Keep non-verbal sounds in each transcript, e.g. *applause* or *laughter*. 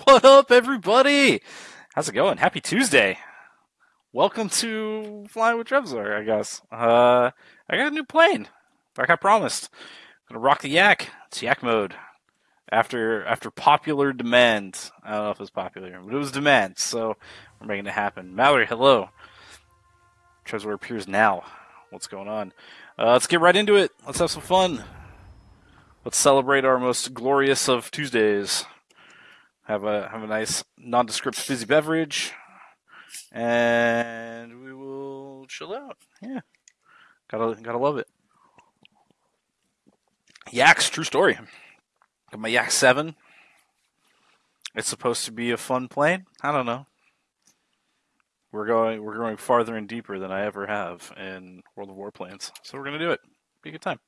*laughs* What up, everybody? How's it going? Happy Tuesday. Welcome to Flying with Trevzor, I guess. Uh, I got a new plane, like I promised. I'm gonna rock the yak. It's yak mode. After after popular demand. I don't know if it's popular, but it was demand, so we're making it happen. Mallory, hello. Trevzor appears now. What's going on? Uh, let's get right into it. Let's have some fun. Let's celebrate our most glorious of Tuesdays. Have a have a nice nondescript fizzy beverage, and we will chill out. Yeah, gotta gotta love it. Yaks, true story. Got my Yak Seven. It's supposed to be a fun plane. I don't know. We're going we're going farther and deeper than I ever have in World of Warplanes, so we're gonna do it. Be a good time.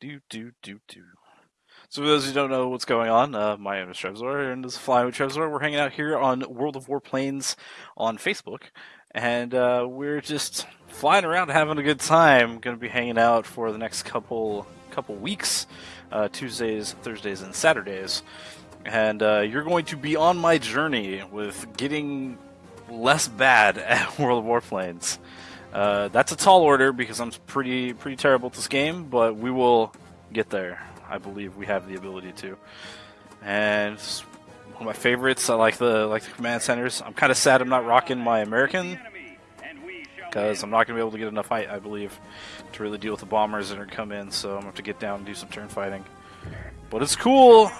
Do do do do. So for those who don't know what's going on, uh, my name is Trevzor, and this is Flying with Trevzor. We're hanging out here on World of Warplanes on Facebook, and uh, we're just flying around having a good time. Going to be hanging out for the next couple couple weeks, uh, Tuesdays, Thursdays, and Saturdays. And uh, you're going to be on my journey with getting less bad *laughs* at World of Warplanes. Uh, that's a tall order because I'm pretty pretty terrible at this game, but we will get there. I believe we have the ability to. And one of my favorites. I like the like the command centers. I'm kind of sad I'm not rocking my American because I'm not going to be able to get enough height, I believe, to really deal with the bombers that are come in. So I'm going to have to get down and do some turn fighting. But it's cool.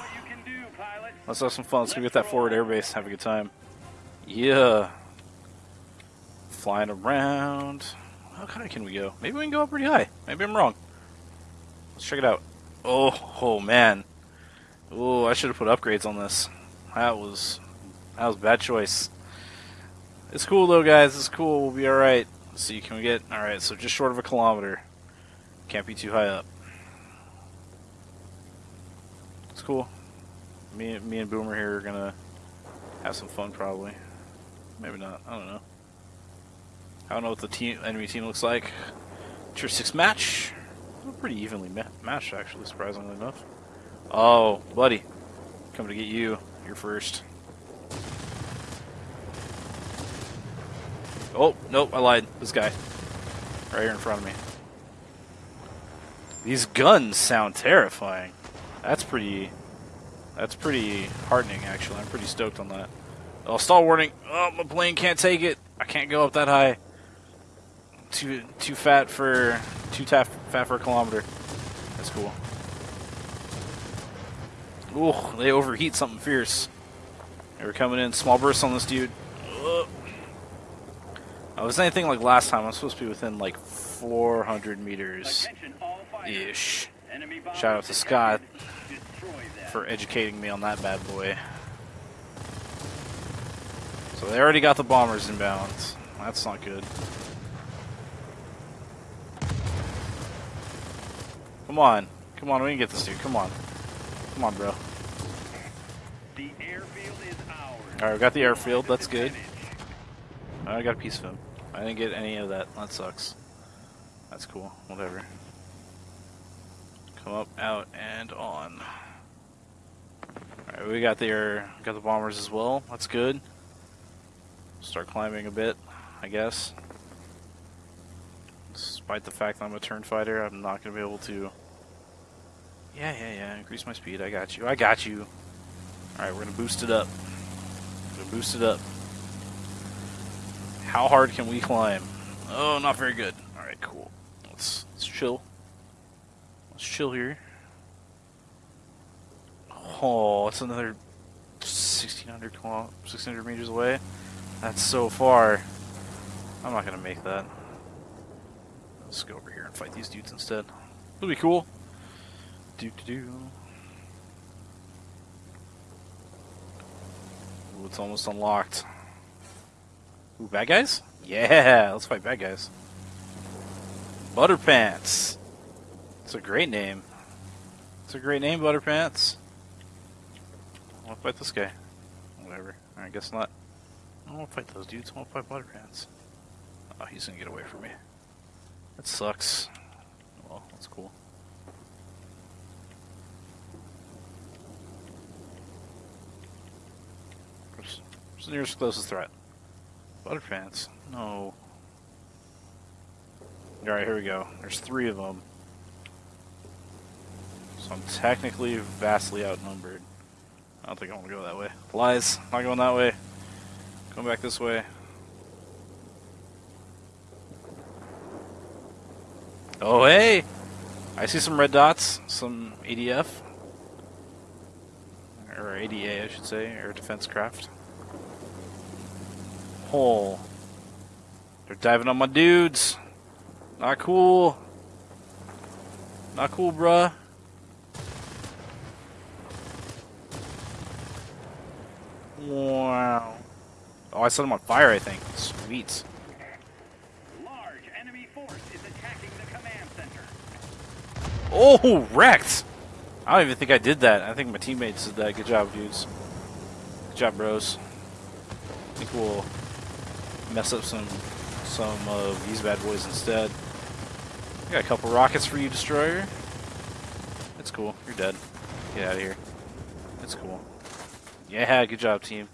Let's have some fun. Let's go get that forward airbase. Have a good time. Yeah. Flying around. How high can we go? Maybe we can go up pretty high. Maybe I'm wrong. Let's check it out. Oh, oh man. Oh, I should have put upgrades on this. That was that was bad choice. It's cool though, guys. It's cool. We'll be all right. Let's see, can we get all right? So just short of a kilometer. Can't be too high up. It's cool. Me, me and Boomer here are gonna have some fun, probably. Maybe not. I don't know. I don't know what the team enemy team looks like. Tier six match. Pretty evenly ma matched, actually, surprisingly enough. Oh, buddy. Coming to get you. You're first. Oh, nope, I lied. This guy. Right here in front of me. These guns sound terrifying. That's pretty... That's pretty heartening, actually. I'm pretty stoked on that. Oh, stall warning. Oh, my plane can't take it. I can't go up that high. Too too fat for too fat for a kilometer. That's cool. Ooh, they overheat something fierce. They were coming in small bursts on this dude. Oh, Ugh. I was anything like last time. I'm supposed to be within like 400 meters ish. Shout out to Scott for educating me on that bad boy. So they already got the bombers in inbound. That's not good. Come on. Come on, we can get this dude. Come on. Come on, bro. The airfield is ours. Alright, we got the airfield. That's good. I got a piece of him. I didn't get any of that. That sucks. That's cool. Whatever. Come up, out, and on. Alright, we got the air, got the bombers as well. That's good. Start climbing a bit, I guess. Despite the fact that I'm a turn fighter, I'm not going to be able to... Yeah, yeah, yeah, increase my speed. I got you. I got you. Alright, we're going to boost it up. We're going to boost it up. How hard can we climb? Oh, not very good. Alright, cool. Let's, let's chill. Let's chill here. Oh, it's another 1,600 1,600 meters away. That's so far. I'm not gonna make that. Let's go over here and fight these dudes instead. It'll be cool. Do do do. Ooh, it's almost unlocked. Ooh, bad guys? Yeah, *laughs* let's fight bad guys. Butterpants. It's a great name. It's a great name, Butterpants. I'll fight this guy. Whatever. I guess not. I don't want to fight those dudes. I want to fight Butterpants. Oh, he's gonna get away from me. That sucks. Well, that's cool. Where's the nearest closest threat? Butterpants. No. Alright, here we go. There's three of them. So I'm technically vastly outnumbered. I don't think I want to go that way. Lies. Not going that way. Going back this way. Oh, hey! I see some red dots. Some ADF. Or ADA, I should say. Air Defense Craft. Oh. They're diving on my dudes. Not cool. Not cool, bruh. Wow. Oh, I set them on fire, I think. Sweet. Large enemy force is attacking the command center. Oh, wrecked! I don't even think I did that. I think my teammates did that. Good job, dudes. Good job, bros. I think we'll mess up some some of these bad boys instead. Got a couple rockets for you, Destroyer. That's cool. You're dead. Get out of here. That's cool. Yeah, *laughs* good job, team.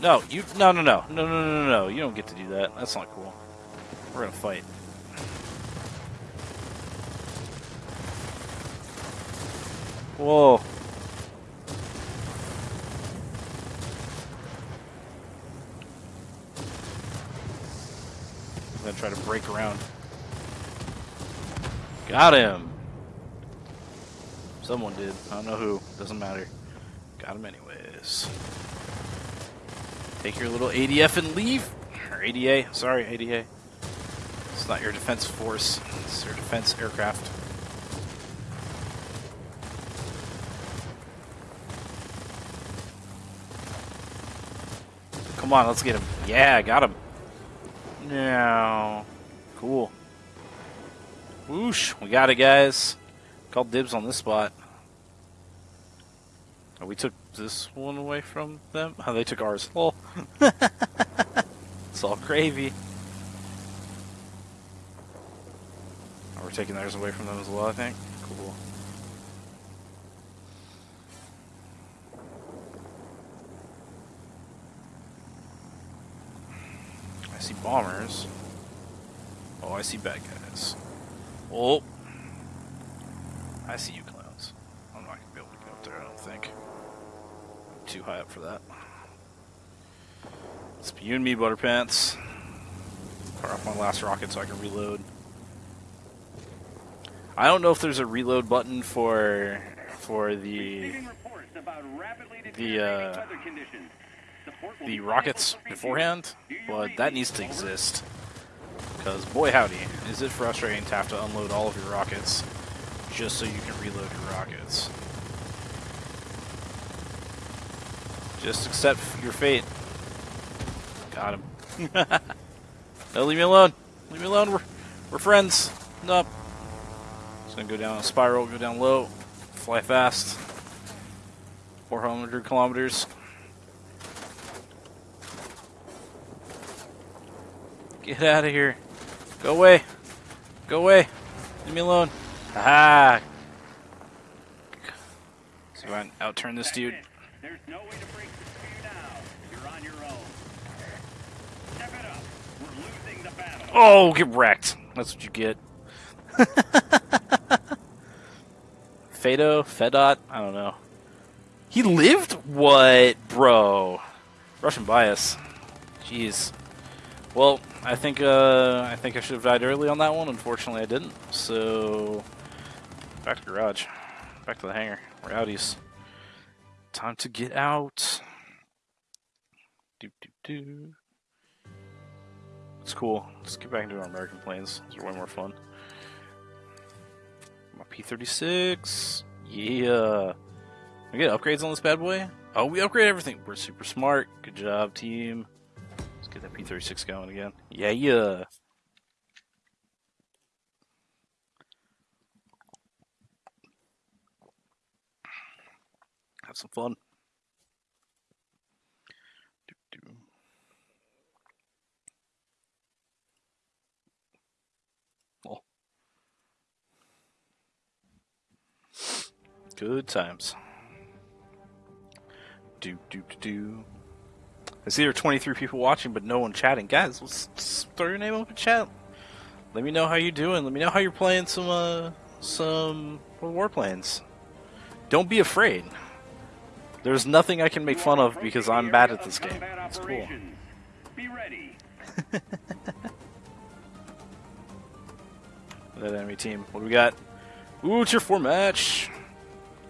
No, you. No, no, no, no, no, no, no, no. You don't get to do that. That's not cool. We're gonna fight. Whoa. I'm gonna try to break around. Got him. Someone did. I don't know who. Doesn't matter. Got him anyways. Take your little ADF and leave. Or ADA. Sorry, ADA. It's not your defense force. It's your defense aircraft. Come on, let's get him. Yeah, got him. No. Cool. Whoosh. We got it, guys. Called dibs on this spot. Oh, we took this one away from them? Oh, they took ours. *laughs* It's all gravy. Oh, we're taking theirs away from them as well, I think. Cool. See bombers. Oh, I see bad guys. Oh. I see you clowns. I'm not gonna be able to get up there, I don't think. I'm too high up for that. It's be you and me, Butterpants. Fire off my last rocket so I can reload. I don't know if there's a reload button for for the about rapidly the, uh, the rockets beforehand, but that needs to exist. Because boy howdy, is it frustrating to have to unload all of your rockets just so you can reload your rockets. Just accept your fate. Got him. *laughs* no, leave me alone. Leave me alone. We're, we're friends. Nope. Just gonna go down a spiral, go down low, fly fast. 400 kilometers. Get out of here. Go away. Go away. Leave me alone. Aha! If I outturn this dude. There's no way to break for you now. You're on your own. Step it up. We're losing the battle. Oh, get wrecked. That's what you get. *laughs* Fado? Fedot? I don't know. He lived? What, bro? Russian bias. Jeez. Well, I think uh, I think I should have died early on that one. Unfortunately, I didn't. So, back to the garage. Back to the hangar. We're outies. Time to get out. Do do do. It's cool. Let's get back into our American planes. Those are way more fun. My P-36. Yeah. We get upgrades on this bad boy? Oh, we upgrade everything. We're super smart. Good job, team. Get that P-36 going again. Yeah, yeah. Have some fun. Oh. Good times. Do do do do. I see there are 23 people watching, but no one chatting. Guys, let's, let's throw your name up in chat. Let me know how you're doing. Let me know how you're playing some uh, some warplanes. Don't be afraid. There's nothing I can make fun of because I'm bad at this game. It's cool. Be ready. *laughs* that enemy team. What do we got? Ooh, tier 4 match.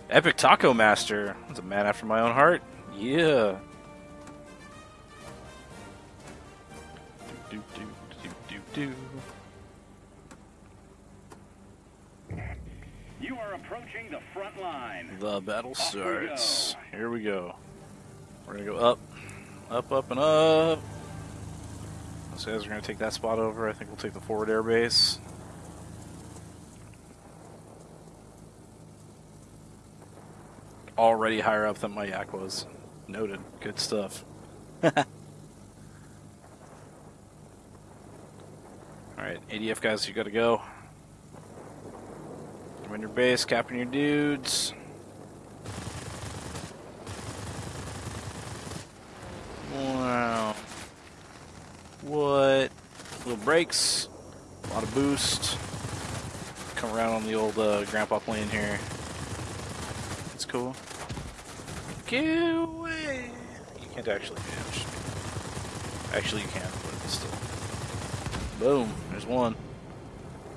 Epic Taco Master. That's a man after my own heart. Yeah. Do. You are approaching the front line. The battle Off we starts. Here we go. We're gonna go up, up, up, and up. Those guys are gonna take that spot over. I think we'll take the forward air base. Already higher up than my yak was. Noted. Good stuff. *laughs* Alright, ADF guys, you gotta go. Win your base, capping your dudes. Wow. What? Little brakes, a lot of boost. Come around on the old uh, grandpa plane here. It's cool. Get away! You can't actually damage. Actually, you can, but still. Boom. There's one.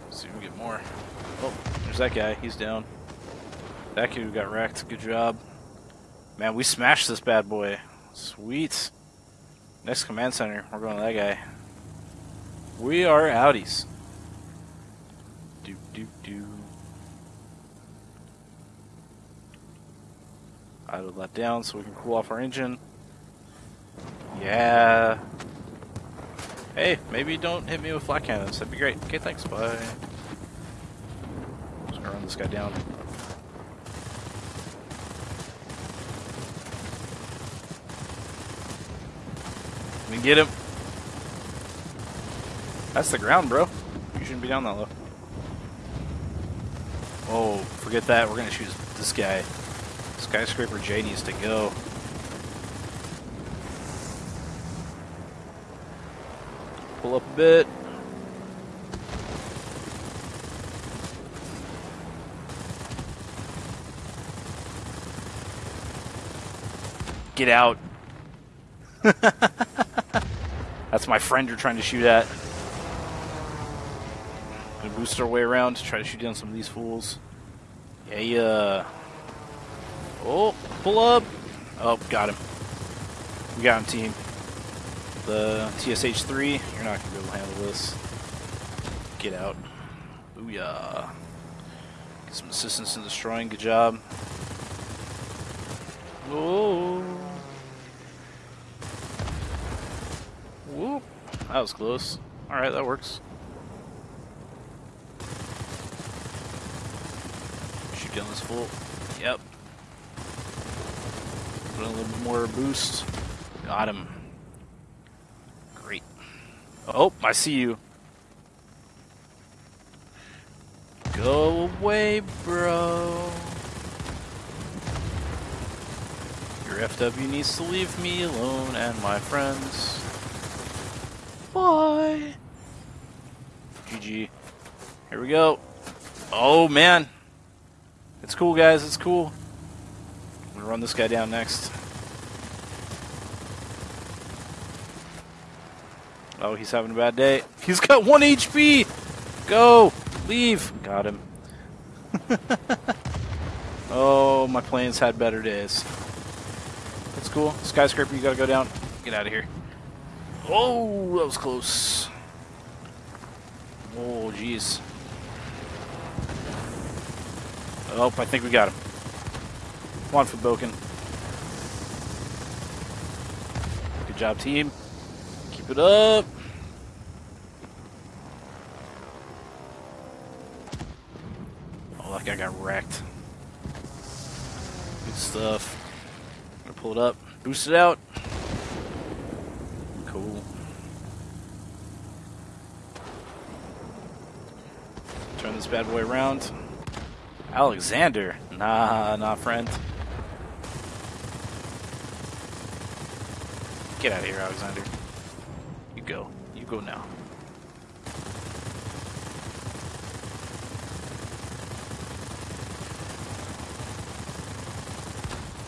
Let's see if we can get more. Oh, there's that guy. He's down. That kid got wrecked. Good job. Man, we smashed this bad boy. Sweet. Next command center. We're going to that guy. We are outies. Do, do, do. Idle that down so we can cool off our engine. Yeah. Hey, maybe don't hit me with flak cannons. That'd be great. Okay, thanks. Bye. Just gonna run this guy down. Let me get him. That's the ground, bro. You shouldn't be down that low. Oh, forget that. We're gonna choose this guy. Skyscraper J needs to go. Pull up a bit. Get out. *laughs* That's my friend you're trying to shoot at. Gonna boost our way around to try to shoot down some of these fools. Yeah, yeah. Oh, pull up. Oh, got him. We got him, team. The TSH-3, you're not gonna be able to handle this. Get out. Booyah. Get some assistance in destroying. Good job. Oh. Whoop. That was close. Alright, that works. Shoot down this fool. Yep. Put a little bit more boost. Got him. Oh, I see you. Go away, bro. Your FW needs to leave me alone and my friends. Bye. GG. Here we go. Oh, man. It's cool, guys. It's cool. I'm gonna run this guy down next. Oh, he's having a bad day. He's got one HP! Go! Leave! Got him. *laughs* oh, my planes had better days. That's cool. Skyscraper, you gotta go down. Get out of here. Oh, that was close. Oh, jeez. Oh, I think we got him. Come on, Faboken. Good job, team. Keep it up. Oh, that guy got wrecked. Good stuff. Gonna pull it up. Boost it out. Cool. Turn this bad boy around. Alexander. Nah, nah, friend. Get out of here, Alexander. You go. You go now.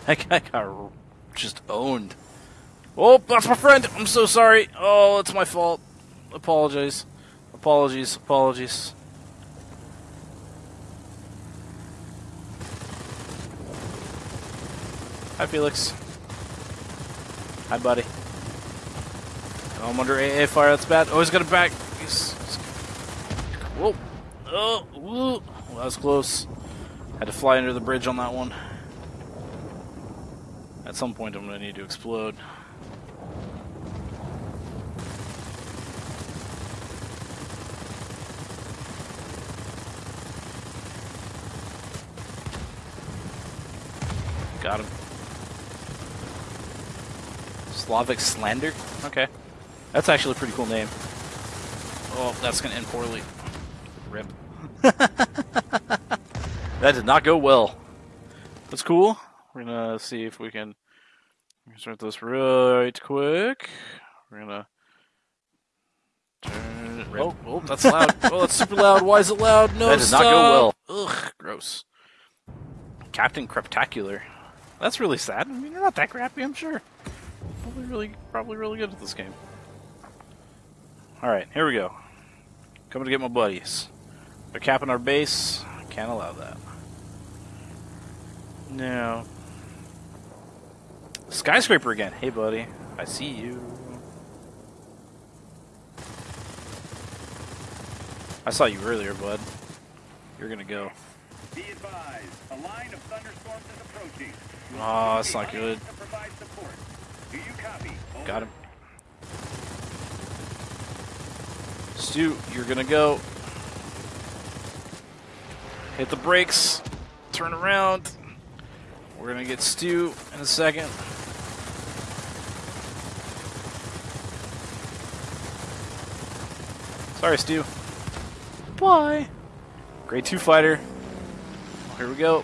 *laughs* That guy got just owned. Oh, that's my friend. I'm so sorry. Oh, it's my fault. Apologies. Apologies. Apologies. Hi, Felix. Hi, buddy. I'm under AA fire. That's bad. Oh, he's got a back. He's, he's... Whoa. Oh, whoa. Well, that was close. Had to fly under the bridge on that one. At some point, I'm going to need to explode. Got him. Slavic Slander? Okay. That's actually a pretty cool name. Oh, that's going to end poorly. Rip. *laughs* that did not go well. That's cool. We're to see if we can start this right quick. We're to turn it. Oh, oh, that's loud. *laughs* oh, that's super loud. Why is it loud? No, That did not go well. Ugh, gross. Captain Creptacular. That's really sad. I mean, you're not that crappy, I'm sure. Probably really, probably really good at this game. All right, here we go. Coming to get my buddies. They're capping our base. Can't allow that. No. Skyscraper again. Hey, buddy. I see you. I saw you earlier, bud. You're gonna go. Be advised, a line of thunderstorms is approaching. Oh, that's not good. to provide support. Do you copy? Got him. Stu, you're gonna go. Hit the brakes. Turn around. We're gonna get Stu in a second. Sorry, Stu. Bye. Grade 2 fighter. Here we go.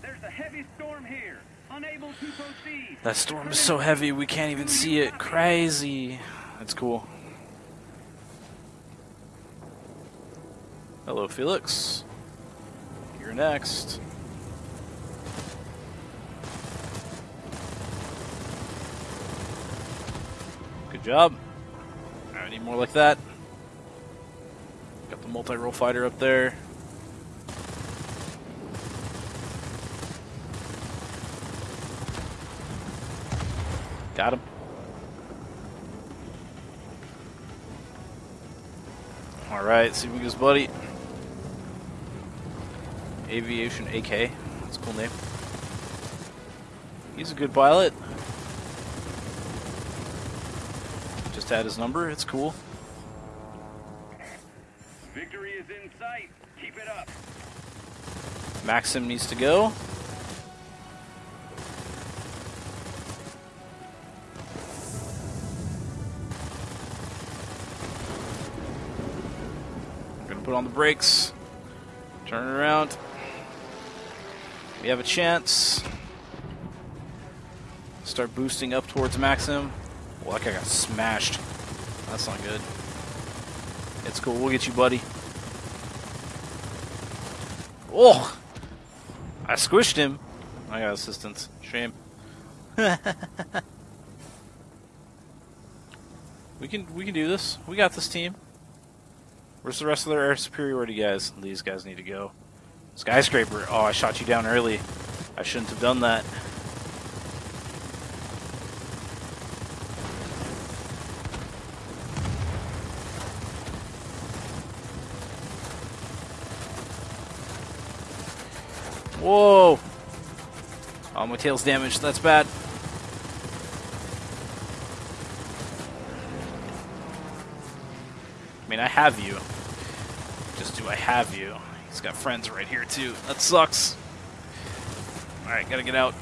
There's a heavy storm here. Unable to proceed. That storm is so heavy we can't even see it. Crazy. That's cool. Felix. You're next. Good job. I need more like that. Got the multi-role fighter up there. Got him. Alright, see if we goes, buddy. Aviation AK. That's a cool name. He's a good pilot. Just had his number. It's cool. Victory is in sight. Keep it up. Maxim needs to go. We're gonna put on the brakes. Have a chance. Start boosting up towards Maxim. Well, that guy got smashed. That's not good. It's cool. We'll get you, buddy. Oh! I squished him. I got assistance. Shame. *laughs* we can we can do this. We got this team. Where's the rest of their air superiority guys? These guys need to go. Skyscraper. Oh, I shot you down early. I shouldn't have done that. Whoa! Oh, my tail's damaged. That's bad. I mean, I have you. Just do I have you? He's got friends right here, too. That sucks. Alright, gotta get out.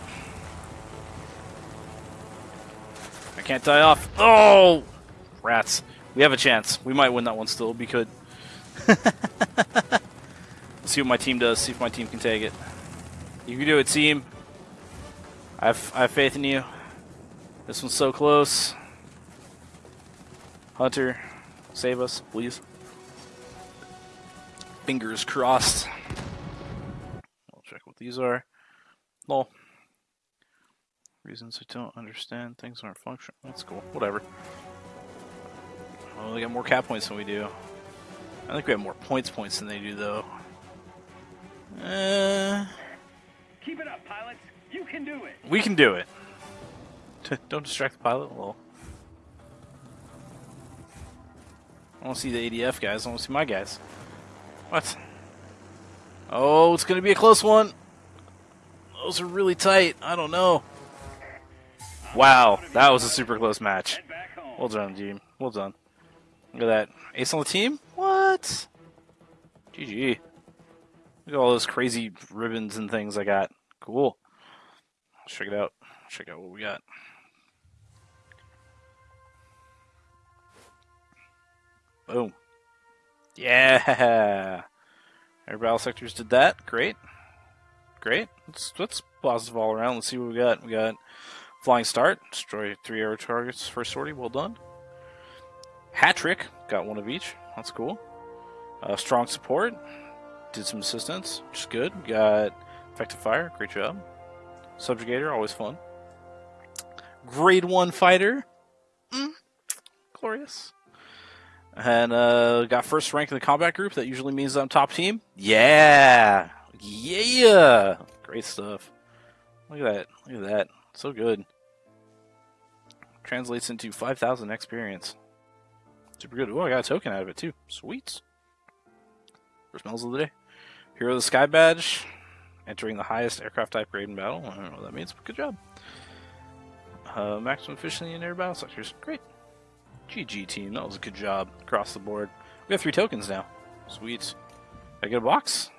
I can't die off. Oh! Rats. We have a chance. We might win that one still. We could. *laughs* Let's see what my team does. See if my team can take it. You can do it, team. I have, I have faith in you. This one's so close. Hunter, save us, please. Fingers crossed. I'll check what these are. Lol. Reasons I don't understand. Things aren't functioning. That's cool. Whatever. Oh, they got more cap points than we do. I think we have more points points than they do, though. Uh, Keep it up, pilots. You can do it. we can do it. *laughs* don't distract the pilot. Lol. I want to see the ADF guys. I want to see my guys. What? Oh, it's going to be a close one. Those are really tight. I don't know. Wow, that was a super close match. Well done, team. Well done. Look at that. Ace on the team? What? GG. Look at all those crazy ribbons and things I got. Cool. Check it out. Check out what we got. Boom. Yeah. Air battle sectors did that. Great. Great. Let's, let's positive all around. Let's see what we got. We got Flying Start. Destroy three air targets. for sortie. Well done. Hat trick. Got one of each. That's cool. Uh, strong support. Did some assistance, which is good. We got effective fire. Great job. Subjugator. Always fun. Grade one fighter. Mm, glorious. And uh, got first rank in the combat group. That usually means I'm top team. Yeah, yeah, great stuff. Look at that. Look at that. So good. Translates into 5,000 experience. Super good. Oh, I got a token out of it too. Sweet. First medals of the day. Hero of the Sky Badge. Entering the highest aircraft type grade in battle. I don't know what that means, but good job. Uh, maximum efficiency in air battle sectors. Great. GG team. That was a good job across the board. We have three tokens now. Sweet. I get a box?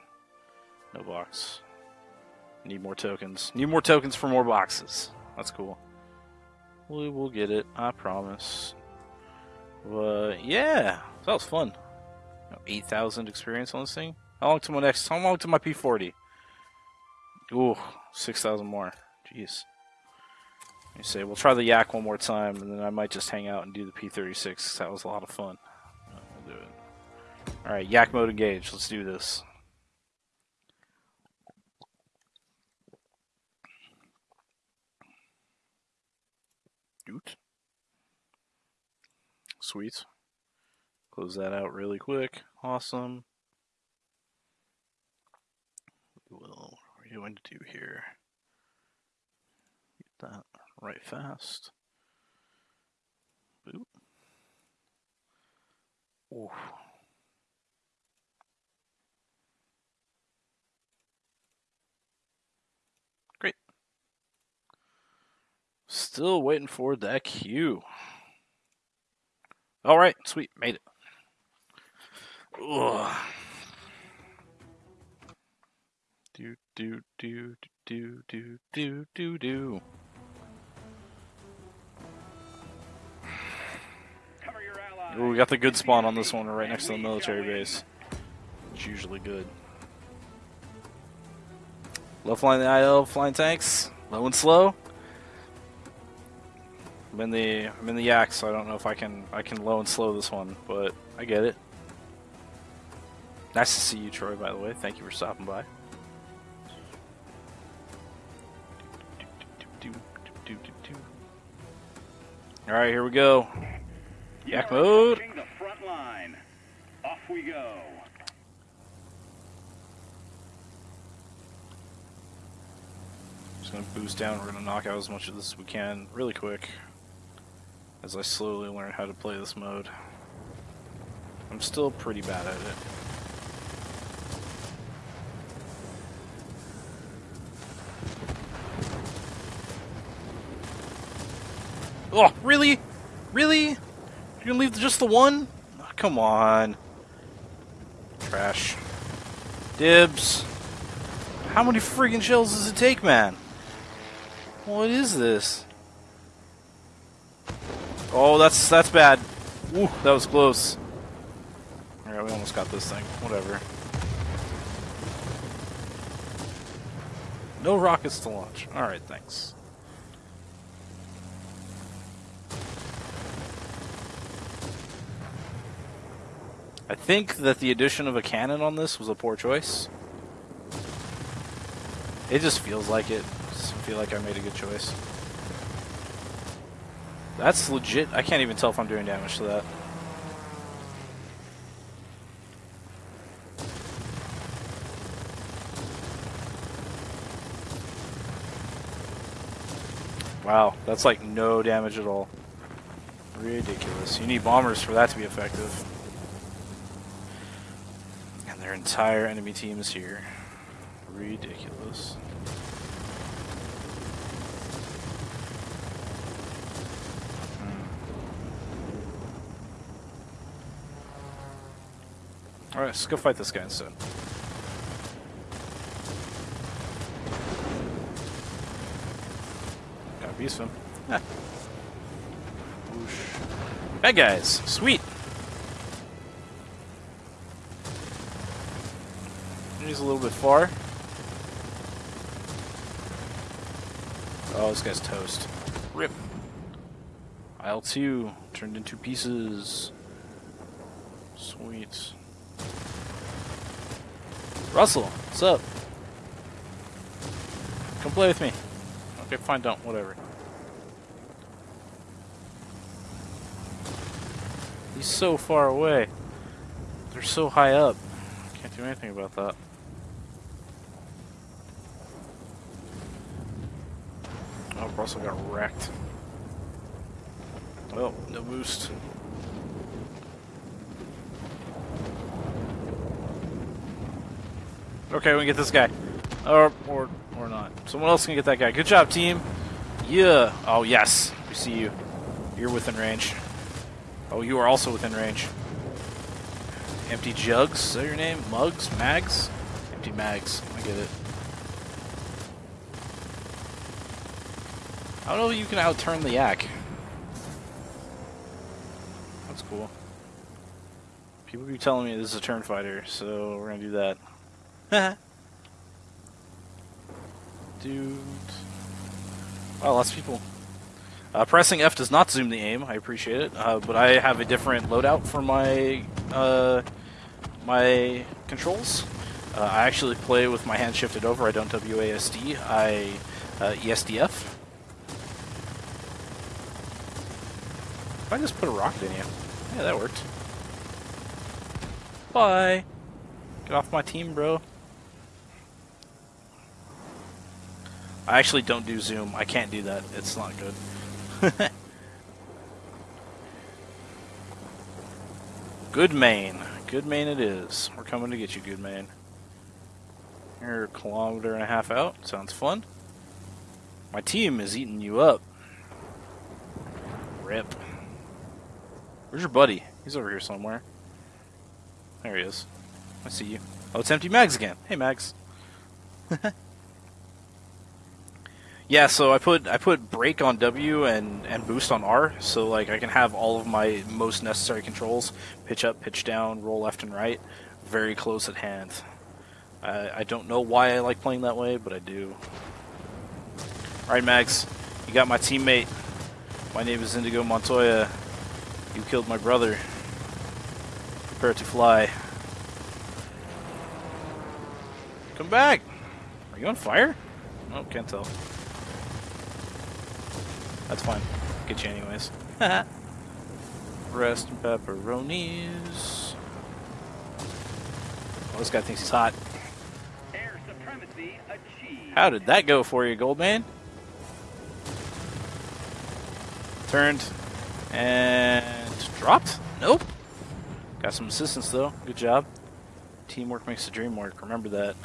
No box. Need more tokens. Need more tokens for more boxes. That's cool. We will get it. I promise. But yeah, that was fun. Eight thousand experience on this thing. How long to my next? How long to my P forty? Ooh, six thousand more. Jeez. Me say we'll try the yak one more time, and then I might just hang out and do the P thirty six. That was a lot of fun. We'll do it. All right, yak mode engaged. Let's do this. Doot. Sweet. Close that out really quick. Awesome. What are you going to do here? Get that right fast. Boop. Ooh. Great. Still waiting for that cue. All right, sweet, made it. Ugh. Do do do do do do do do. Ooh, we got the good spawn on this one, right next to the military base. It's usually good. Low flying the IL, flying tanks, low and slow. I'm in the I'm in the yak, so I don't know if I can I can low and slow this one, but I get it. Nice to see you, Troy. By the way, thank you for stopping by. All right, here we go. Yak mode. The front line. Off we go. Just gonna boost down. We're gonna knock out as much of this as we can really quick as I slowly learn how to play this mode. I'm still pretty bad at it. Oh, really? Really? You're gonna leave just the one? Oh, come on. Trash. Dibs. How many friggin' shells does it take, man? What is this? Oh, that's that's bad. Ooh, that was close. Alright, we almost got this thing. Whatever. No rockets to launch. Alright, thanks. I think that the addition of a cannon on this was a poor choice. It just feels like it. Just feel like I made a good choice. That's legit. I can't even tell if I'm doing damage to that. Wow, that's like no damage at all. Ridiculous. You need bombers for that to be effective. Their entire enemy team is here. Ridiculous. Alright, let's go fight this guy instead. Got beast him. Ah. Bad guys, sweet. Bit far. Oh, this guy's toast. Rip. IL-2 turned into pieces. Sweet. Russell, what's up? Come play with me. Okay, fine, don't. Whatever. He's so far away. They're so high up. Can't do anything about that. Oh, Russell got wrecked. Well, no boost. Okay, we can get this guy. Or, or, or not. Someone else can get that guy. Good job, team. Yeah. Oh, yes. We see you. You're within range. Oh, you are also within range. Empty jugs, is that your name? Mugs? Mags? Empty mags. I get it. I don't know if you can outturn the yak. That's cool. People keep telling me this is a turn fighter, so we're gonna do that. *laughs* Dude. Wow, lots of people. Uh, pressing F does not zoom the aim. I appreciate it, uh, but I have a different loadout for my uh, my controls. Uh, I actually play with my hand shifted over. I don't WASD. I uh, ESDF. I just put a rocket in you, yeah, that worked. Bye. Get off my team, bro. I actually don't do zoom. I can't do that. It's not good. *laughs* good main. Good main it is. We're coming to get you, good main. You're a kilometer and a half out. Sounds fun. My team is eating you up. Rip. Where's your buddy? He's over here somewhere. There he is. I see you. Oh, it's empty mags again. Hey, Mags. *laughs* yeah, so I put I put brake on W and and boost on R, so like I can have all of my most necessary controls: pitch up, pitch down, roll left and right, very close at hand. I, I don't know why I like playing that way, but I do. All right, Mags, you got my teammate. My name is Indigo Montoya. You killed my brother. Prepare to fly. Come back! Are you on fire? Oh, can't tell. That's fine. Get you anyways. *laughs* Rest and pepperonis. Oh, this guy thinks he's hot. Air supremacy achieved. How did that go for you, Goldman? Turned and dropped? Nope. Got some assistance though. Good job. Teamwork makes the dream work. Remember that.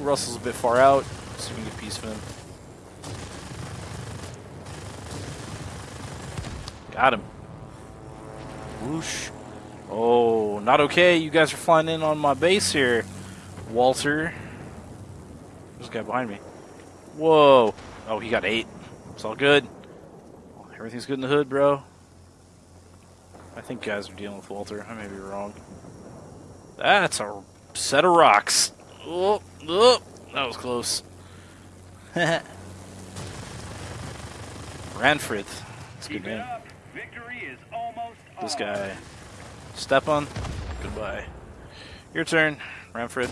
Russell's a bit far out. Let's see if we can get a piece of him. Got him. Whoosh. Oh, not okay. You guys are flying in on my base here, Walter. There's a guy behind me. Whoa. Oh, he got eight. It's all good. Everything's good in the hood, bro. I think guys are dealing with Walter. I may be wrong. That's a set of rocks. Oh, oh, that was close. *laughs* Ranfrid. That's a good name. Victory is almost This guy. Step on. Goodbye. Your turn, Ranfrid.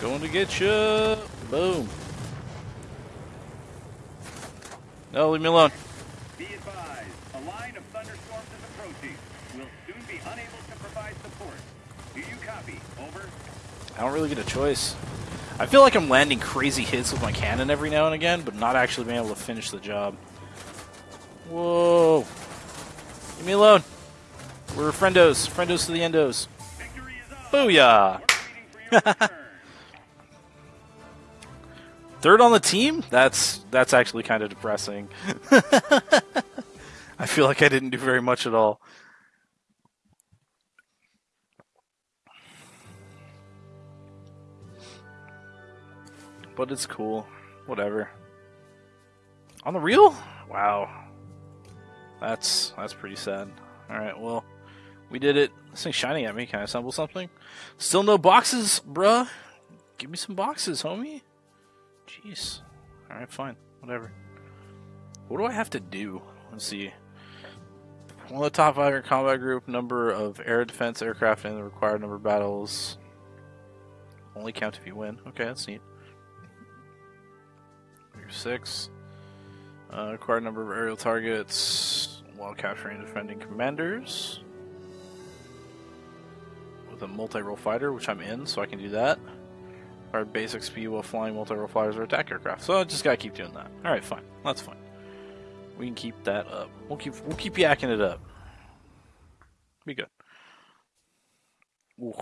Going to get you. Boom. No, leave me alone. Be advised, a line of thunderstorms is approaching. We'll soon be unable to provide support. Do you copy? Over. I don't really get a choice. I feel like I'm landing crazy hits with my cannon every now and again, but not actually being able to finish the job. Whoa. Leave me alone. We're friendos. Friendos to the endos. Victory is ours. Booyah. *laughs* Third on the team? That's that's actually kind of depressing. *laughs* I feel like I didn't do very much at all. But it's cool. Whatever. On the reel? Wow. That's that's pretty sad. Alright, well, we did it. This thing's shining at me. Can I assemble something? Still no boxes, bruh. Give me some boxes, homie. Jeez. Alright, fine. Whatever. What do I have to do? Let's see. One of the top five in combat group, number of air defense aircraft, and the required number of battles. Only count if you win. Okay, that's neat. Figure six. Uh, required number of aerial targets while capturing and defending commanders. With a multi-role fighter, which I'm in, so I can do that our basic speed while flying multi-role or attack aircraft. So I just gotta keep doing that. All right, fine. That's fine. We can keep that up. We'll keep we'll keep yakking it up. Be good. Ooh.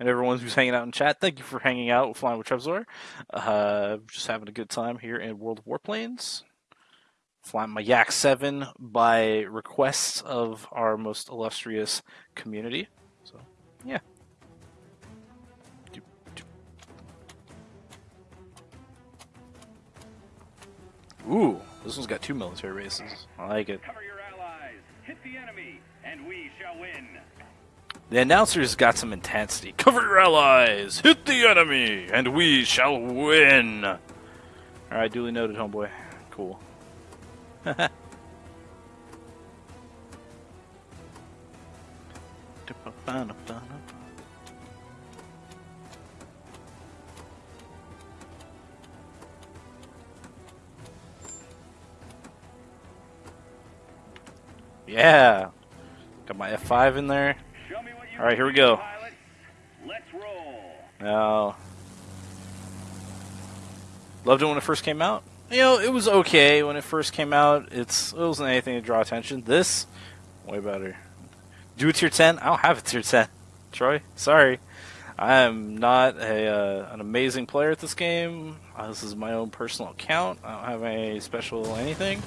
And everyone who's hanging out in chat, thank you for hanging out with Flying with Trevzor. Uh, just having a good time here in World of Warplanes. Flying my Yak 7 by request of our most illustrious community. So, yeah. Ooh, this one's got two military races. I like it. Cover your allies. Hit the enemy, and we shall win. The announcer's got some intensity. Cover your allies! Hit the enemy! And we shall win! Alright, duly noted, homeboy. Cool. *laughs* Yeah! Got my F5 in there. Show me what you All right, here we go. pilots. Let's roll. No. Loved it when it first came out. You know, it was okay when it first came out. It's it wasn't anything to draw attention. This, way better. Do a tier ten. I don't have a tier ten. Troy, sorry. I am not a uh, an amazing player at this game. Uh, this is my own personal account. I don't have any special anything.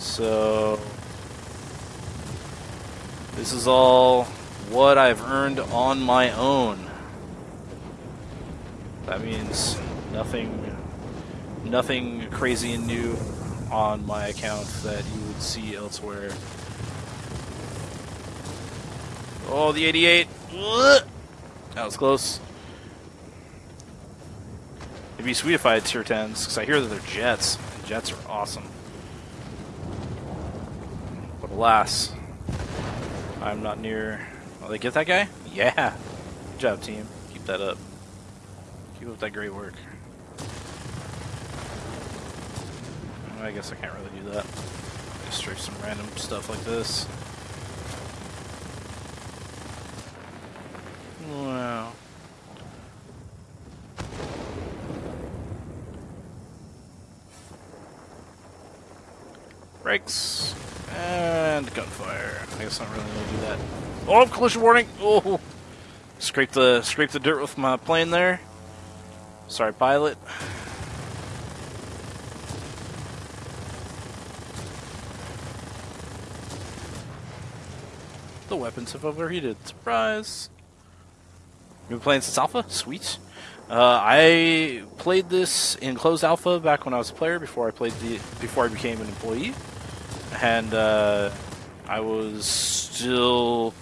So this is all what I've earned on my own. That means nothing nothing crazy and new on my account that you would see elsewhere. Oh, the 88. That was close. It'd be sweet if I had tier 10s, because I hear that they're jets. Jets are awesome. But alas, I'm not near. Oh, they get that guy? Yeah. Good job, team. Keep that up. Keep up that great work. I guess I can't really do that. Just strafe some random stuff like this. Wow. Brakes. And gunfire. I guess I don't really to do that. Oh, collision warning! Oh! Scrape the scrape the dirt with my plane there. Sorry, pilot. The weapons have overheated. Surprise! You've been playing since alpha? Sweet. Uh, I played this in closed alpha back when I was a player before I played the before I became an employee, and uh, I was still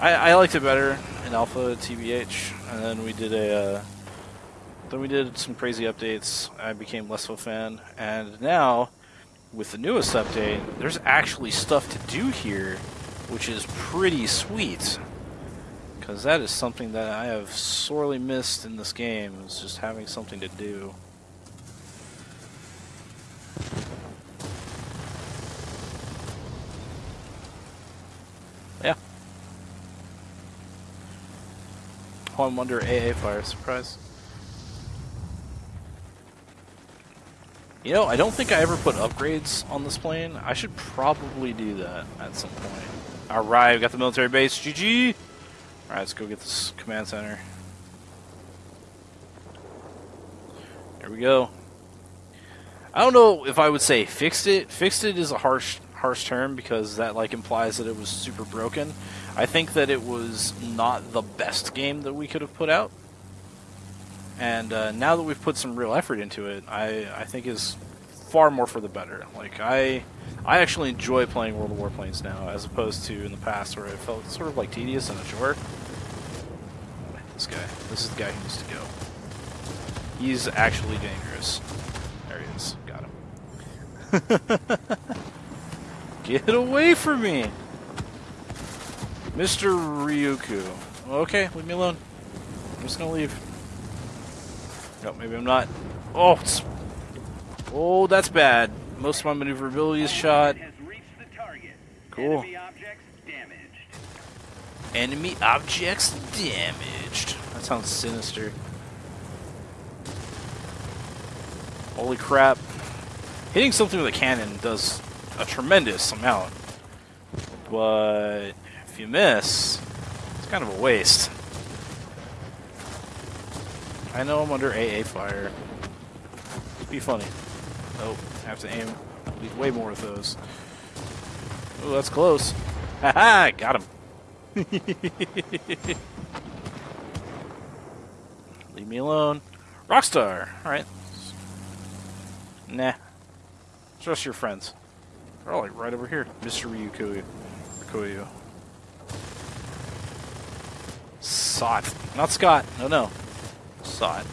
I, I liked it better in alpha TBH, and then we did a uh, then we did some crazy updates. I became less of a fan, and now with the newest update, there's actually stuff to do here, which is pretty sweet because that is something that I have sorely missed in this game, is just having something to do. I'm under AA fire, surprise. You know, I don't think I ever put upgrades on this plane. I should probably do that at some point. Alright, we got the military base. GG! Alright, let's go get this command center. There we go. I don't know if I would say fixed it. Fixed it is a harsh harsh term because that like implies that it was super broken. I think that it was not the best game that we could have put out. And uh, now that we've put some real effort into it, I, I think is far more for the better. Like I I actually enjoy playing World of Warplanes now, as opposed to in the past where it felt sort of like tedious and a chore. This guy. This is the guy who needs to go. He's actually dangerous. There he is. Got him. *laughs* Get away from me! Mr. Ryuku. Okay, leave me alone. I'm just gonna leave. No, maybe I'm not. Oh, it's... Oh, that's bad. Most of my maneuverability is shot. Cool. Enemy objects damaged. That sounds sinister. Holy crap. Hitting something with a cannon does a tremendous amount. But if you miss, it's kind of a waste. I know I'm under AA fire. It'd be funny. Oh, I have to aim way more with those. Oh, that's close. *laughs* Haha, got him. *laughs* Leave me alone. Rockstar! Alright. Nah. Trust your friends. All like right over here. Mr. Ryukuyu. Ryukuyu. Sot. Not Scott. No, no. Sot.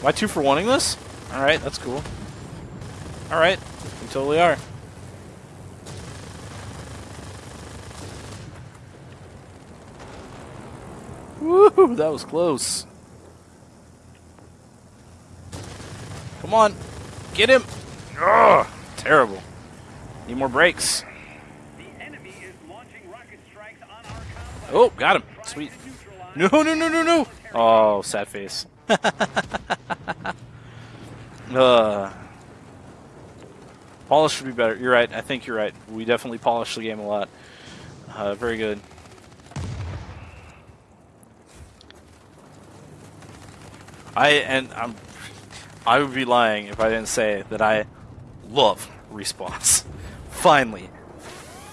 Am I two for wanting this? Alright, that's cool. Alright. We totally are. Woo, that was close. Come on. Get him. Ugh. Need more brakes. Oh, got him. Sweet. No, no, no, no, no. Oh, sad face. *laughs* uh, polish should be better. You're right. I think you're right. We definitely polished the game a lot. Uh, very good. I and I'm I would be lying if I didn't say that I love respawns. *laughs* finally,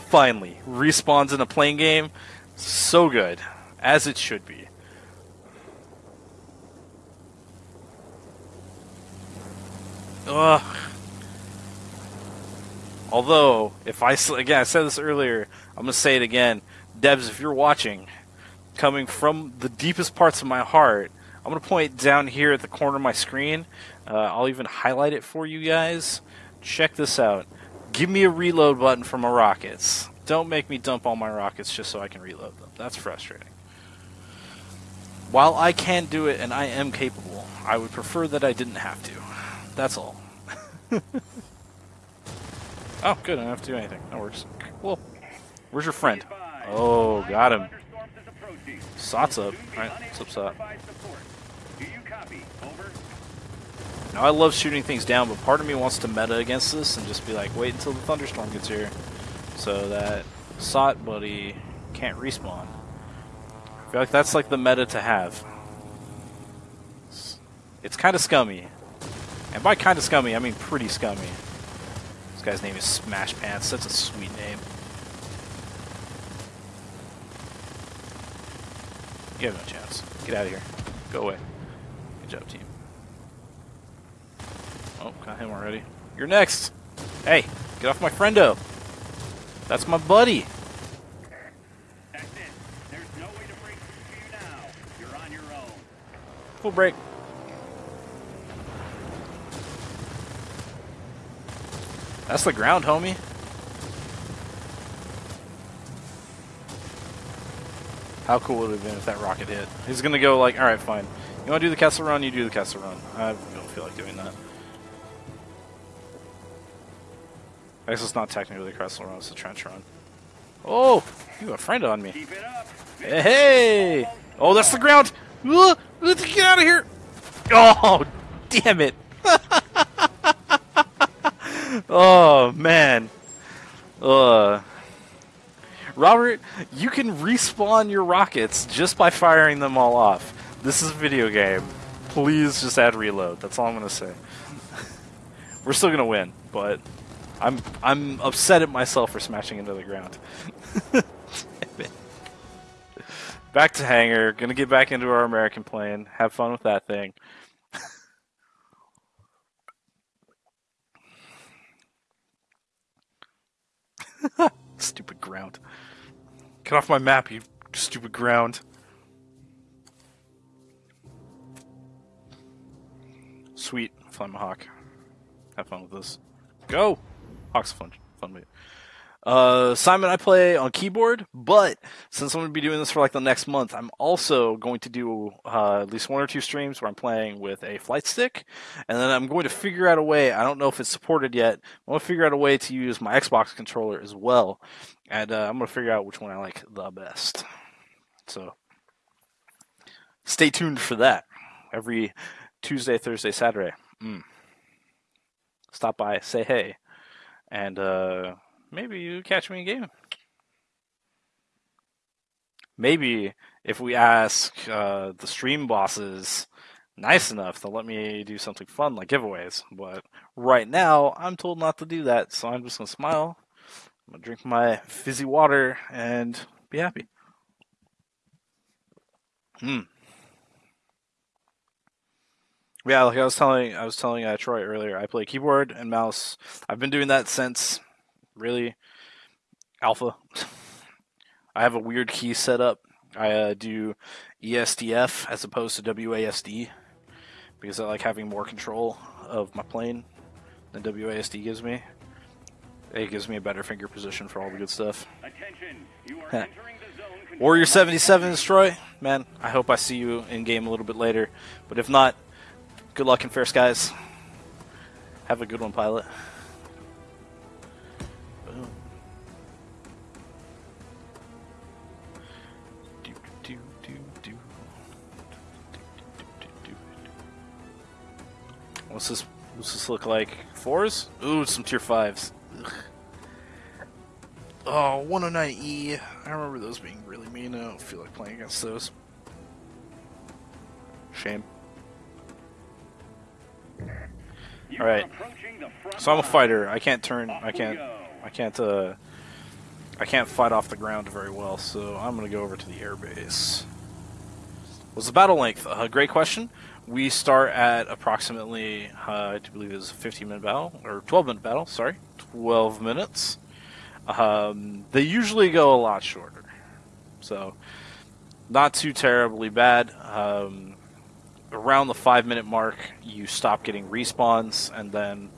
finally, respawns in a playing game, so good as it should be. Ugh. Although, if I again, I said this earlier, I'm gonna say it again, Devs, if you're watching, coming from the deepest parts of my heart, I'm going to point down here at the corner of my screen. Uh, I'll even highlight it for you guys. Check this out. Give me a reload button for my rockets. Don't make me dump all my rockets just so I can reload them. That's frustrating. While I can do it and I am capable, I would prefer that I didn't have to. That's all. *laughs* oh, good. I don't have to do anything. That works. Cool. Where's your friend? Oh, got him. Sot's up. Alright, what's up, Sot? I love shooting things down, but part of me wants to meta against this and just be like, wait until the thunderstorm gets here so that Sot buddy can't respawn. I feel like that's like the meta to have. It's, it's kind of scummy. And by kind of scummy, I mean pretty scummy. This guy's name is Smash Pants. That's a sweet name. You have no chance. Get out of here. Go away. Good job, team. Oh, got him already. You're next. Hey, get off my friendo. That's my buddy. That's it. There's no way to break you now. You're on your own. Full break. That's the ground, homie. How cool would it have been if that rocket hit? He's gonna go like, alright, fine. You wanna do the castle run, you do the castle run. I don't feel like doing that. I guess it's not technically the castle run, it's a trench run. Oh! You have a friend on me. Keep it up. Hey! Oh, that's the ground! Ugh, Let's get out of here! Oh, damn it! *laughs* oh, man. Uh, Robert, you can respawn your rockets just by firing them all off. This is a video game. Please just add reload. That's all I'm gonna say. *laughs* We're still gonna win, but I'm I'm upset at myself for smashing into the ground. *laughs* Back to hangar. Gonna get back into our American plane. Have fun with that thing. *laughs* stupid ground. Get off my map, you stupid ground. Sweet, fly my hawk. Have fun with this. Go! Fun, fun. Uh, Simon, I play on keyboard, but since I'm going to be doing this for like the next month, I'm also going to do uh, at least one or two streams where I'm playing with a flight stick, and then I'm going to figure out a way. I don't know if it's supported yet. I'm going to figure out a way to use my Xbox controller as well, and uh, I'm going to figure out which one I like the best. So, stay tuned for that. Every Tuesday, Thursday, Saturday. Mm. Stop by, say hey, and uh, maybe you catch me in game. Maybe if we ask uh, the stream bosses nice enough, they'll let me do something fun like giveaways. But right now, I'm told not to do that, so I'm just gonna smile. I'm gonna drink my fizzy water and be happy. Hmm. Yeah, like I was telling, I was telling uh, Troy earlier. I play keyboard and mouse. I've been doing that since really alpha. I have a weird key setup. I uh, do ESDF as opposed to WASD because I like having more control of my plane than WASD gives me. It gives me a better finger position for all the good stuff. Attention. You are *laughs* entering the zone. Warrior 77 is Troy. Man, I hope I see you in game a little bit later. But if not, good luck in fair skies. Have a good one, pilot. What's this? What's this look like? Fours? Ooh, some tier fives. Ugh. Oh, 109E. I remember those being really mean. I don't feel like playing against those. Shame. You All right. are approaching the front So I'm a fighter. I can't turn. I can't. I can't. Uh, I can't fight off the ground very well. So I'm gonna go over to the airbase. What's the battle length? Uh, great question. We start at approximately, uh, I believe it's a 15 minute battle or 12 minute battle. Sorry, 12 minutes. Um, they usually go a lot shorter, so not too terribly bad. Um, around the five minute mark, you stop getting respawns, and then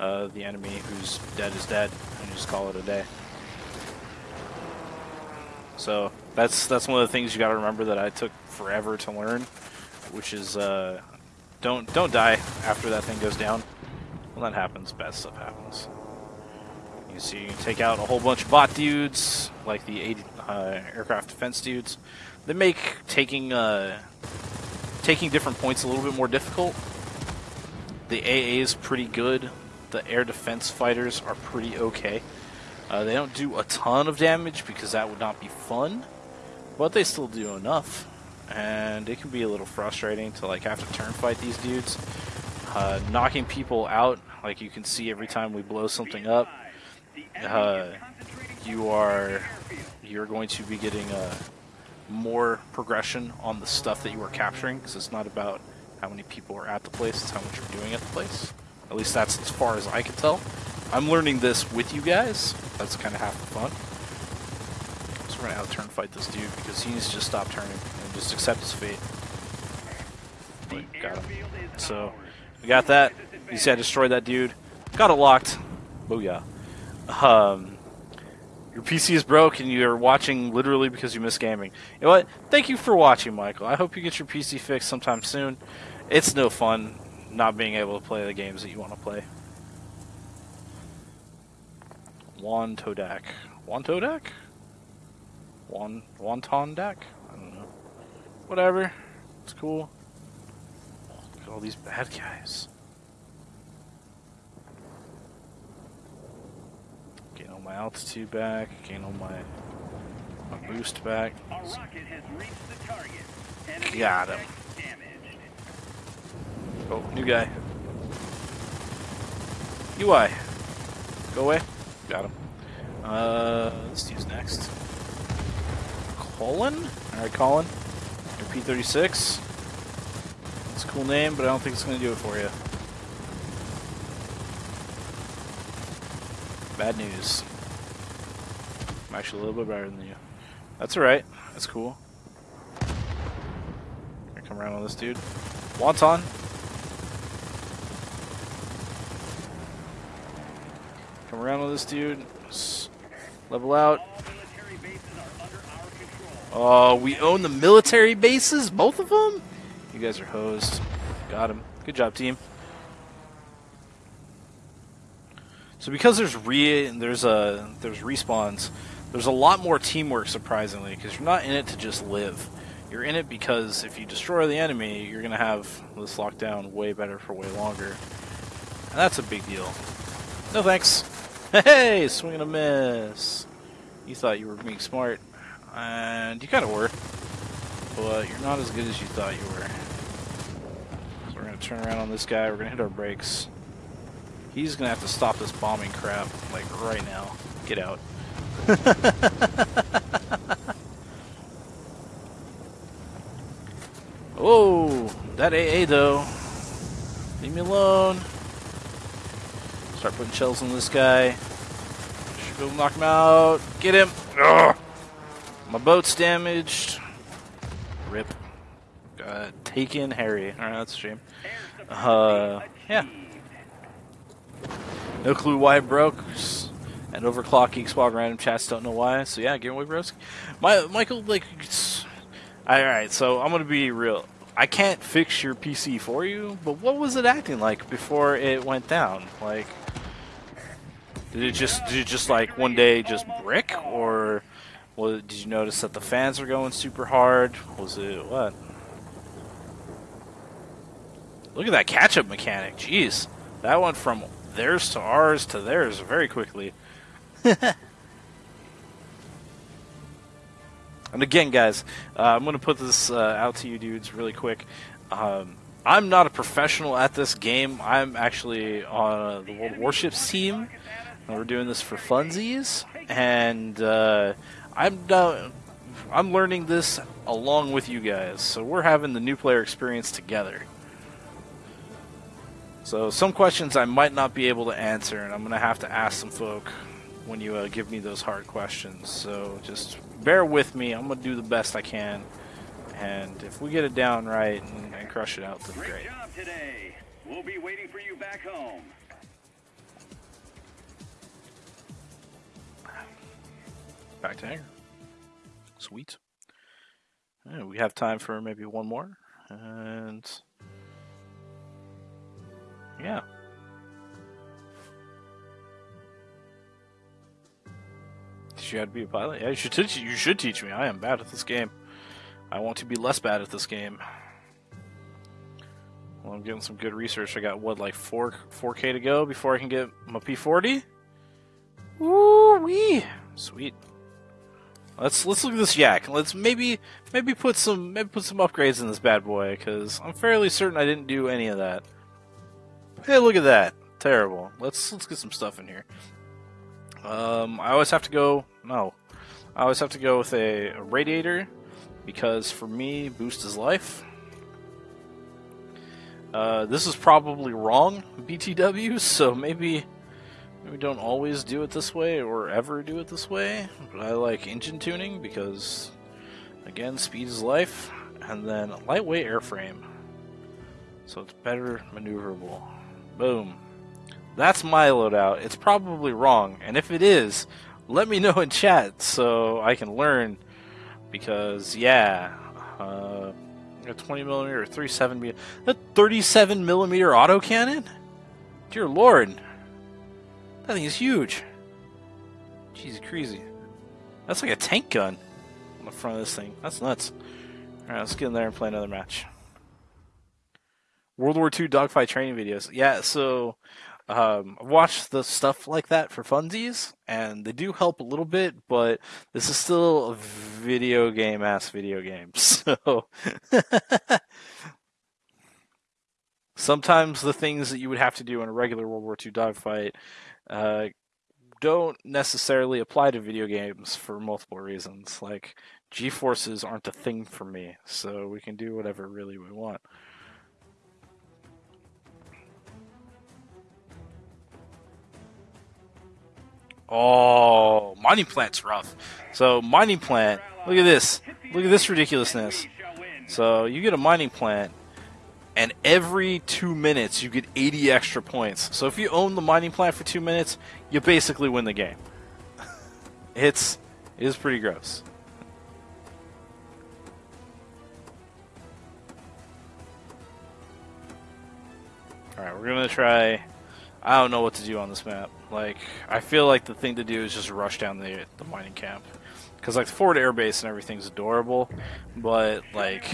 uh, the enemy who's dead is dead, and you just call it a day. So that's that's one of the things you got to remember that I took forever to learn, which is uh, don't don't die after that thing goes down. When that happens, bad stuff happens. You see, you can take out a whole bunch of bot dudes, like the 80, uh, aircraft defense dudes. They make taking uh, taking different points a little bit more difficult. The AA is pretty good. The air defense fighters are pretty okay. Uh, they don't do a ton of damage because that would not be fun, but they still do enough. And it can be a little frustrating to like have to turn fight these dudes. Uh, knocking people out, like you can see every time we blow something up, uh, you are you're going to be getting uh, more progression on the stuff that you are capturing because it's not about how many people are at the place, it's how much you're doing at the place. At least that's as far as I can tell. I'm learning this with you guys. That's kind of half the fun. So we're gonna out turn fight this dude because he needs to just stop turning and just accept his fate. Got him. So we got that. You see I destroyed that dude. Got it locked. Booyah. Um, your PC is broke and you're watching literally because you miss gaming. You know what? Thank you for watching, Michael. I hope you get your PC fixed sometime soon. It's no fun not being able to play the games that you want to play. Juan Todak. Juan Todak? Juan Wonton deck? I don't know. Whatever. It's cool. Look at all these bad guys. Getting all my altitude back, getting all my my boost back. A rocket has reached the target. Enemy Got him. Oh, new guy. UI. Go away. Got him. Uh, let's use next. Colin? Alright, Colin. Your P36. It's a cool name, but I don't think it's going to do it for you. Bad news. I'm actually a little bit better than you. That's alright. That's cool. Come around on this dude. Wonton. Come around with this dude. Level out. Oh, we own the military bases, both of them. You guys are hosed. Got him. Good job, team. So because there's re there's a there's respawns, there's a lot more teamwork surprisingly because you're not in it to just live. You're in it because if you destroy the enemy, you're gonna have this lockdown way better for way longer, and that's a big deal. No thanks. *laughs* Hey, swing and a miss. You thought you were being smart, and you kind of were, but you're not as good as you thought you were. So we're gonna turn around on this guy. We're gonna hit our brakes. He's gonna have to stop this bombing crap, like right now. Get out. *laughs* oh, that AA though. Leave me alone. Start putting shells on this guy. Should go knock him out. Get him. Ugh. My boat's damaged. Rip. Uh, taken Harry. Alright, that's a shame. Uh, yeah. No clue why it broke. Overclocking squad random chats don't know why. So yeah, give away broski. My Michael, like, all right. So I'm gonna be real. I can't fix your PC for you, but what was it acting like before it went down? Like, did it just did it just like one day just brick, or was, did you notice that the fans were going super hard? Was it what? Look at that catch-up mechanic. Jeez, that went from theirs to ours to theirs very quickly. *laughs* and again, guys, uh, I'm going to put this uh, out to you dudes really quick. Um, I'm not a professional at this game. I'm actually on the World Warships team. And we're doing this for funsies, and uh, I'm I'm learning this along with you guys. So we're having the new player experience together. So some questions I might not be able to answer, and I'm going to have to ask some folk when you uh, give me those hard questions. So just bear with me. I'm going to do the best I can. And if we get it down right and, and crush it out, then Great great. job today. We'll be waiting for you back home. Back to hangar. Sweet. Yeah, we have time for maybe one more. And. Yeah. You how to be a pilot? Yeah, you should teach you should teach me. I am bad at this game. I want to be less bad at this game. Well, I'm getting some good research. I got what, like four four K to go before I can get my P forty? Woo wee! Sweet. Let's let's look at this yak. Let's maybe maybe put some maybe put some upgrades in this bad boy because I'm fairly certain I didn't do any of that. Hey, look at that! Terrible. Let's let's get some stuff in here. Um, I always have to go. No, I always have to go with a, a radiator, because for me, boost is life. Uh, this is probably wrong, *laughs* BTW, so maybe maybe don't always do it this way or ever do it this way. But I like engine tuning because, again, speed is life, and then lightweight airframe, so it's better maneuverable. Boom. That's my loadout. It's probably wrong, and if it is, let me *laughs* know in chat so I can learn. Because yeah, uh, a 20 millimeter, 37 millimeter, that 37 millimeter autocannon. Dear lord, that thing is huge. Jeez, crazy. That's like a tank gun on the front of this thing. That's nuts. All right, let's get in there and play another match. World War II dogfight training videos. Yeah, so um, I've watched the stuff like that for funsies, and they do help a little bit, but this is still a video game ass video game. *laughs* So sometimes the things that you would have to do in a regular World War II dogfight uh, don't necessarily apply to video games for multiple reasons. Like G forces aren't a thing for me, so we can do whatever really we want. Oh, mining plant's rough. So mining plant, look at this. Look at this ridiculousness. So you get a mining plant, and every two minutes you get 80 extra points. So if you own the mining plant for two minutes, you basically win the game. *laughs* it's it is pretty gross. All right, we're gonna try. I don't know what to do on this map. Like, I feel like the thing to do is just rush down the the mining camp, because like the forward air base and everything's adorable, but like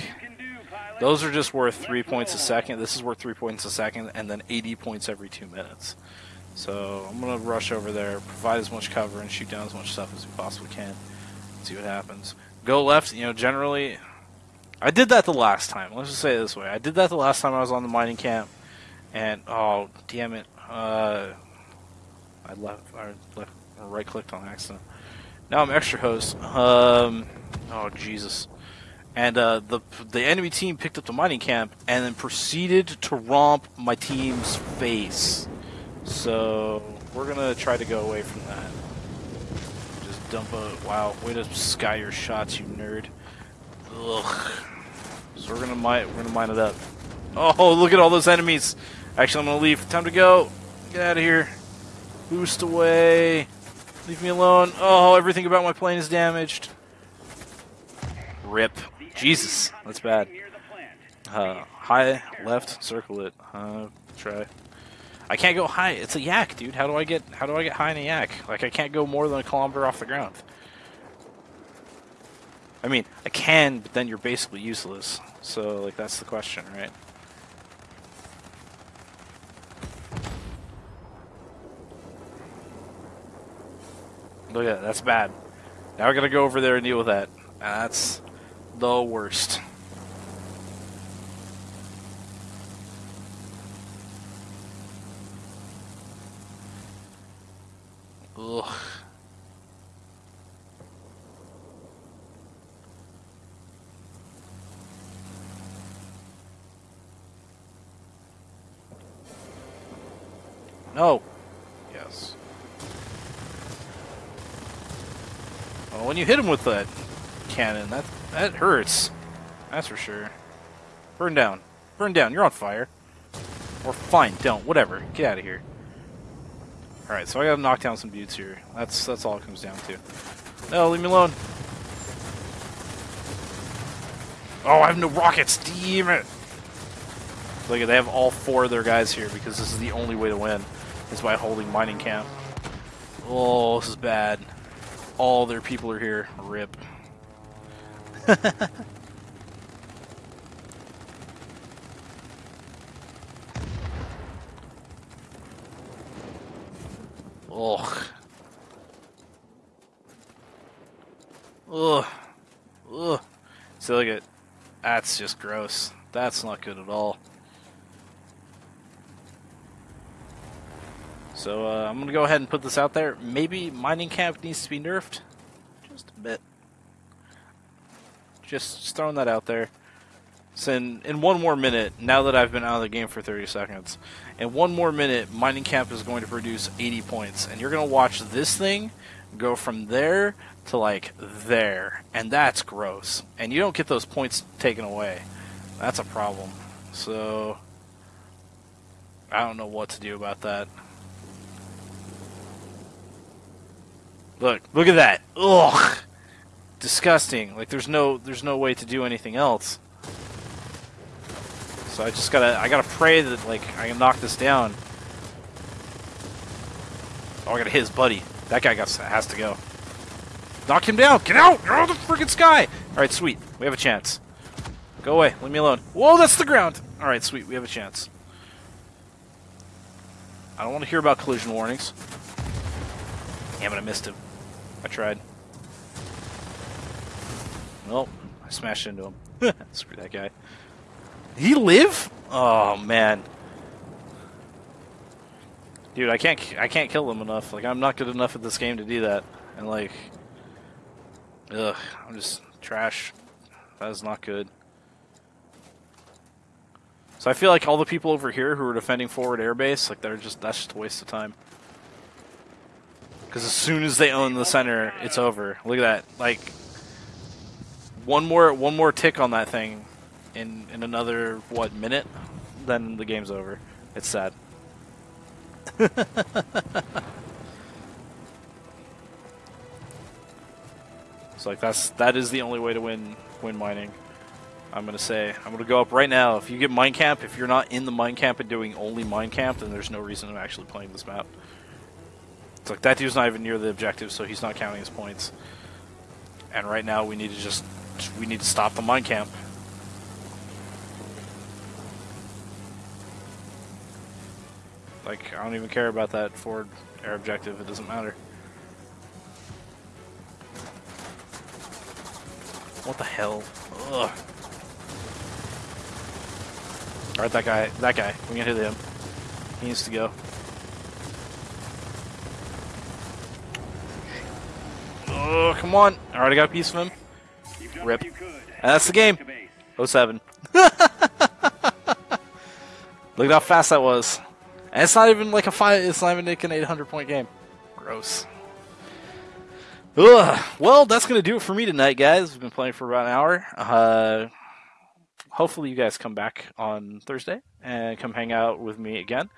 those are just worth three points a second. This is worth three points a second, and then 80 points every two minutes. So I'm gonna rush over there, provide as much cover, and shoot down as much stuff as we possibly can. See what happens. Go left. You know, generally, I did that the last time. Let's just say it this way: I did that the last time I was on the mining camp, and oh damn it, uh, I left, I left, right clicked on accident. Now I'm extra host. Um, oh Jesus. And uh, the the enemy team picked up the mining camp and then proceeded to romp my team's face. So we're gonna try to go away from that. Just dump a wow, way to sky your shots, you nerd. Ugh. So we're gonna mine we're gonna mine it up. Oh, look at all those enemies. Actually, I'm gonna leave. Time to go. Get out of here. Boost away. Leave me alone. Oh, everything about my plane is damaged. Rip. Jesus, that's bad. Uh, high, left, circle it. Uh, try. I can't go high. It's a yak, dude. How do I get? How do I get high in a yak? Like I can't go more than a kilometer off the ground. I mean, I can, but then you're basically useless. So, like, that's the question, right? Look at that. That's bad. Now I gotta go over there and deal with that. That's the worst. Ugh. No. Yes. Well, when you hit him with that cannon, that that hurts. That's for sure. Burn down. Burn down. You're on fire. Or fine, don't. Whatever. Get out of here. Alright, so I gotta knock down some dudes here. That's that's all it comes down to. No, leave me alone. Oh, I have no rockets. Damn it. Look, at they have all four of their guys here because this is the only way to win. Is by holding mining camp. Oh, this is bad. All their people are here. Rip. *laughs* Ugh. Ugh. Ugh. Look at that's just gross. That's not good at all. So uh, I'm gonna go ahead and put this out there. Maybe mining camp needs to be nerfed, just a bit, Just, just throwing that out there. So in, in one more minute, now that I've been out of the game for 30 seconds, in one more minute, Mining Camp is going to produce 80 points. And you're going to watch this thing go from there to like there. And that's gross. And you don't get those points taken away. That's a problem. So, I don't know what to do about that. Look, look at that. Ugh. Disgusting. Like there's no there's no way to do anything else. So I just gotta I gotta pray that like I can knock this down. Oh, I gotta hit his buddy. That guy got has to go. Knock him down. Get out! Get out of the freaking sky! Alright, sweet. We have a chance. Go away. Leave me alone. Whoa, that's the ground! Alright, sweet. We have a chance. I don't want to hear about collision warnings. Damn it, I missed him. I tried. Nope. I smashed into him. *laughs* Screw that guy. Did he live? Oh man. Dude, I can't I can't kill them enough. Like I'm not good enough at this game to do that. And like Ugh, I'm just trash. That is not good. So I feel like all the people over here who are defending forward airbase, like they're just that's just a waste of time. Because as soon as they own the center, it's over. Look at that. Like one more one more tick on that thing in in another what minute, then the game's over. It's sad. *laughs* it's like that's that is the only way to win win mining. I'm gonna say I'm gonna go up right now. If you get mine camp, if you're not in the mine camp and doing only mine camp, then there's no reason I'm actually playing this map. It's like that dude's not even near the objective, so he's not counting his points. And right now we need to just we need to stop the mine camp. Like I don't even care about that forward air objective. It doesn't matter. What the hell? Ugh. Alright, that guy, that guy, we can hit him. He needs to go. Oh, come on. I got a piece of him. Rip. And that's the game. 07. *laughs* Look at how fast that was. And it's not even like a five. It's not even like an 800 point game. Gross. Ugh. Well, that's gonna do it for me tonight, guys. We've been playing for about an hour. Uh, hopefully, you guys come back on Thursday and come hang out with me again.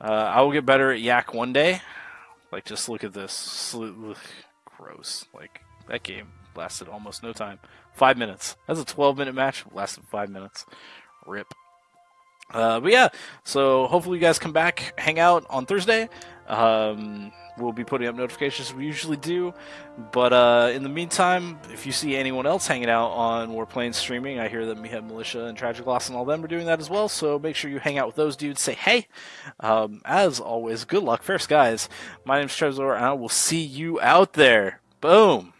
Uh, I will get better at Yak one day. Like, just look at this. Gross. Like that game lasted almost no time. Five minutes. That's a 12 minute match. Lasted five minutes. Rip. Uh, but yeah, so hopefully you guys come back, hang out on Thursday. Um, we'll be putting up notifications we usually do. But uh, in the meantime, if you see anyone else hanging out on Warplanes streaming, I hear that Meathead Militia and Tragic Loss and all them are doing that as well. So make sure you hang out with those dudes. Say hey. Um, as always, good luck, fair skies. My name's Trezor, and I will see you out there. Boom.